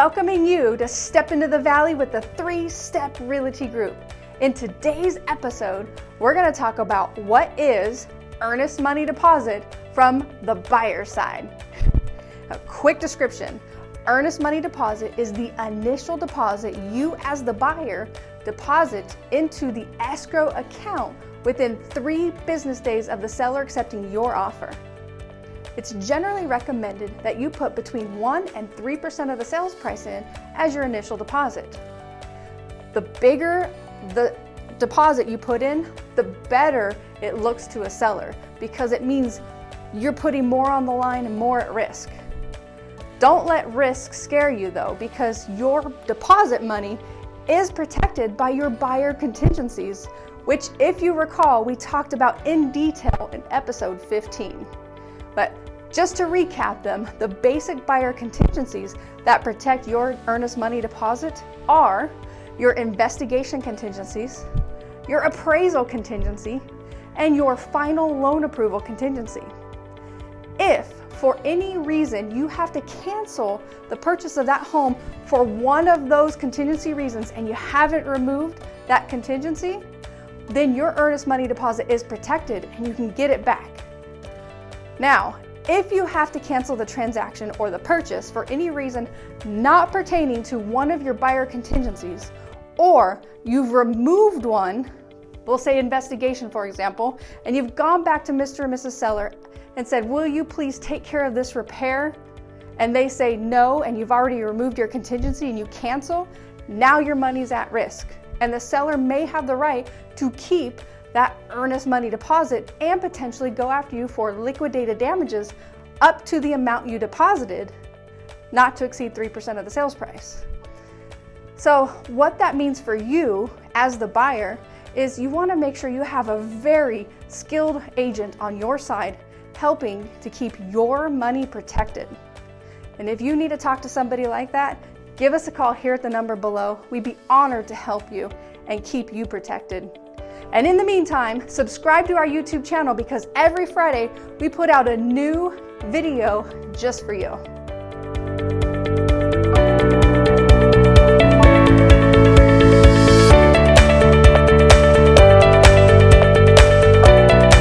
welcoming you to step into the valley with the three step realty group. In today's episode, we're going to talk about what is earnest money deposit from the buyer side. A quick description earnest money deposit is the initial deposit you, as the buyer, deposit into the escrow account within three business days of the seller accepting your offer. It's generally recommended that you put between 1 and 3% of the sales price in as your initial deposit. The bigger the deposit you put in, the better it looks to a seller because it means you're putting more on the line and more at risk. Don't let risk scare you though because your deposit money is protected by your buyer contingencies, which if you recall, we talked about in detail in episode 15. But just to recap them, the basic buyer contingencies that protect your earnest money deposit are your investigation contingencies, your appraisal contingency, and your final loan approval contingency. If for any reason you have to cancel the purchase of that home for one of those contingency reasons and you haven't removed that contingency, then your earnest money deposit is protected and you can get it back. Now, if you have to cancel the transaction or the purchase for any reason not pertaining to one of your buyer contingencies, or you've removed one, we'll say investigation for example, and you've gone back to Mr. and Mrs. Seller and said, will you please take care of this repair? And they say no, and you've already removed your contingency and you cancel, now your money's at risk. And the seller may have the right to keep that earnest money deposit and potentially go after you for liquidated damages up to the amount you deposited, not to exceed 3% of the sales price. So what that means for you as the buyer is you wanna make sure you have a very skilled agent on your side helping to keep your money protected. And if you need to talk to somebody like that, give us a call here at the number below. We'd be honored to help you and keep you protected. And in the meantime, subscribe to our YouTube channel because every Friday we put out a new video just for you.